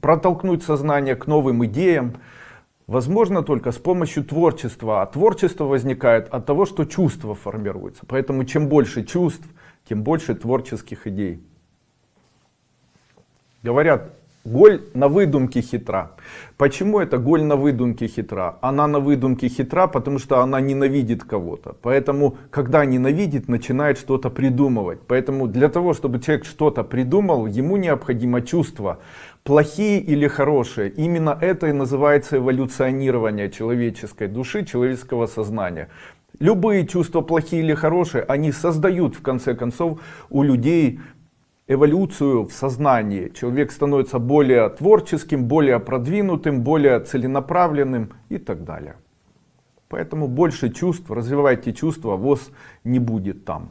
протолкнуть сознание к новым идеям, возможно только с помощью творчества. А творчество возникает от того, что чувства формируются. Поэтому чем больше чувств, тем больше творческих идей. Говорят, Голь на выдумке хитра. Почему это голь на выдумке хитра? Она на выдумке хитра, потому что она ненавидит кого-то. Поэтому, когда ненавидит, начинает что-то придумывать. Поэтому для того, чтобы человек что-то придумал, ему необходимо чувство. Плохие или хорошие. Именно это и называется эволюционирование человеческой души, человеческого сознания. Любые чувства, плохие или хорошие, они создают в конце концов у людей эволюцию в сознании. Человек становится более творческим, более продвинутым, более целенаправленным и так далее. Поэтому больше чувств, развивайте чувства, ВОЗ не будет там.